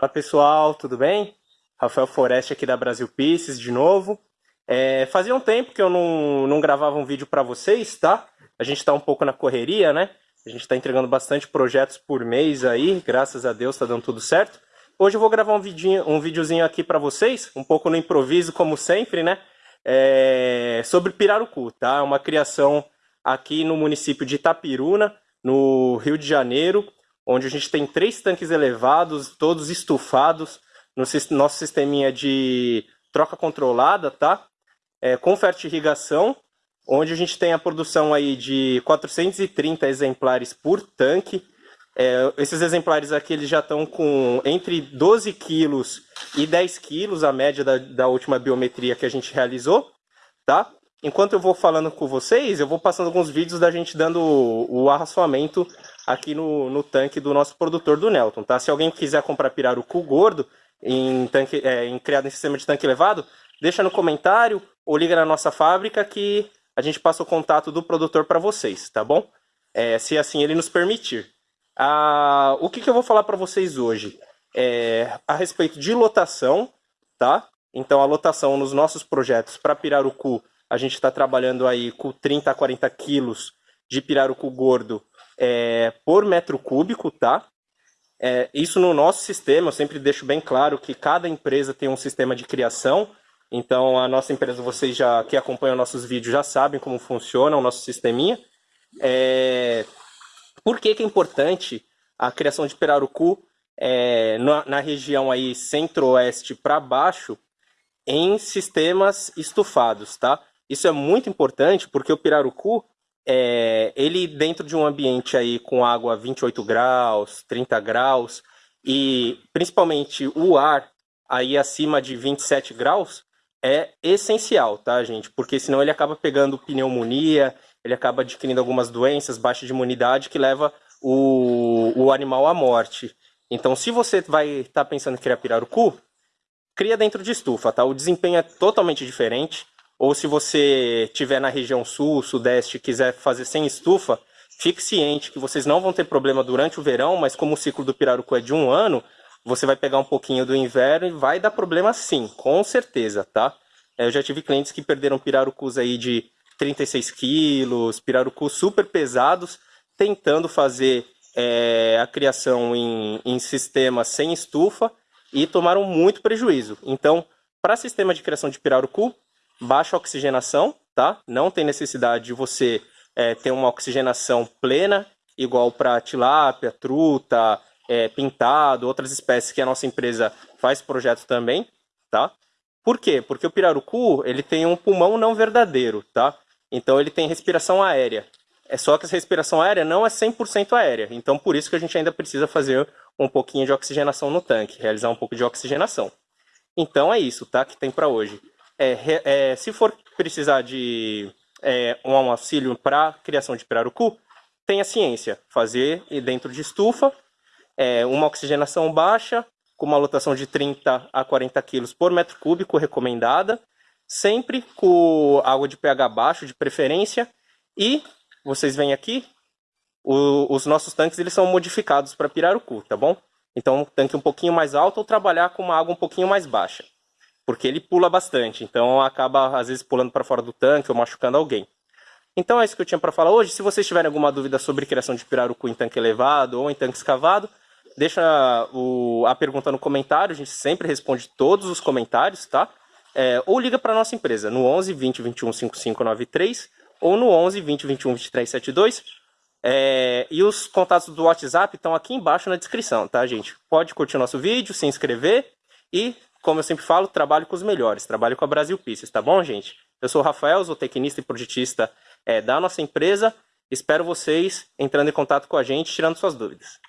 Fala pessoal, tudo bem? Rafael Foreste aqui da Brasil Pieces de novo. É, fazia um tempo que eu não, não gravava um vídeo para vocês, tá? A gente está um pouco na correria, né? A gente está entregando bastante projetos por mês aí, graças a Deus está dando tudo certo. Hoje eu vou gravar um, vidinho, um videozinho aqui para vocês, um pouco no improviso, como sempre, né? É, sobre Pirarucu, tá? É uma criação aqui no município de Itapiruna, no Rio de Janeiro, onde a gente tem três tanques elevados, todos estufados, no nosso sisteminha de troca controlada, tá? É, com fertirrigação, onde a gente tem a produção aí de 430 exemplares por tanque. É, esses exemplares aqui eles já estão com entre 12 quilos e 10 quilos, a média da, da última biometria que a gente realizou, tá? Enquanto eu vou falando com vocês, eu vou passando alguns vídeos da gente dando o, o arraçoamento aqui no, no tanque do nosso produtor do Nelton, tá? Se alguém quiser comprar pirarucu gordo, em, tanque, é, em criado em sistema de tanque elevado, deixa no comentário ou liga na nossa fábrica que a gente passa o contato do produtor para vocês, tá bom? É, se assim ele nos permitir. Ah, o que, que eu vou falar para vocês hoje? É, a respeito de lotação, tá? Então a lotação nos nossos projetos para pirarucu a gente está trabalhando aí com 30 a 40 quilos de pirarucu gordo é, por metro cúbico, tá? É, isso no nosso sistema, eu sempre deixo bem claro que cada empresa tem um sistema de criação, então a nossa empresa, vocês já que acompanham nossos vídeos já sabem como funciona o nosso sisteminha. É, por que, que é importante a criação de pirarucu é, na, na região aí centro-oeste para baixo em sistemas estufados, tá? Isso é muito importante porque o pirarucu, é, ele dentro de um ambiente aí com água 28 graus, 30 graus, e principalmente o ar aí acima de 27 graus, é essencial, tá, gente? Porque senão ele acaba pegando pneumonia, ele acaba adquirindo algumas doenças, baixa de imunidade, que leva o, o animal à morte. Então, se você vai estar tá pensando em criar pirarucu, cria dentro de estufa, tá? O desempenho é totalmente diferente. Ou se você estiver na região sul, sudeste quiser fazer sem estufa, fique ciente que vocês não vão ter problema durante o verão, mas como o ciclo do pirarucu é de um ano, você vai pegar um pouquinho do inverno e vai dar problema sim, com certeza, tá? É, eu já tive clientes que perderam pirarucus aí de 36 quilos, pirarucus super pesados, tentando fazer é, a criação em, em sistema sem estufa e tomaram muito prejuízo. Então, para sistema de criação de pirarucu, baixa oxigenação, tá? Não tem necessidade de você é, ter uma oxigenação plena, igual para tilápia, truta, é, pintado, outras espécies que a nossa empresa faz projeto também, tá? Por quê? Porque o pirarucu, ele tem um pulmão não verdadeiro, tá? Então ele tem respiração aérea. É só que essa respiração aérea não é 100% aérea. Então por isso que a gente ainda precisa fazer um pouquinho de oxigenação no tanque, realizar um pouco de oxigenação. Então é isso, tá? Que tem para hoje. É, é, se for precisar de é, um auxílio para criação de pirarucu, tem a ciência. Fazer dentro de estufa, é, uma oxigenação baixa, com uma lotação de 30 a 40 quilos por metro cúbico recomendada, sempre com água de pH baixo, de preferência, e vocês veem aqui, o, os nossos tanques eles são modificados para pirarucu, tá bom? Então, um tanque um pouquinho mais alto ou trabalhar com uma água um pouquinho mais baixa porque ele pula bastante, então acaba às vezes pulando para fora do tanque ou machucando alguém. Então é isso que eu tinha para falar hoje. Se vocês tiverem alguma dúvida sobre criação de pirarucu em tanque elevado ou em tanque escavado, deixa o, a pergunta no comentário, a gente sempre responde todos os comentários, tá? É, ou liga para nossa empresa no 11 20 21 5593 ou no 11 20 21 23 72. É, e os contatos do WhatsApp estão aqui embaixo na descrição, tá, gente? Pode curtir nosso vídeo, se inscrever e como eu sempre falo, trabalho com os melhores, trabalho com a Brasil Pieces, tá bom, gente? Eu sou o Rafael, sou tecnista e projetista é, da nossa empresa. Espero vocês entrando em contato com a gente, tirando suas dúvidas.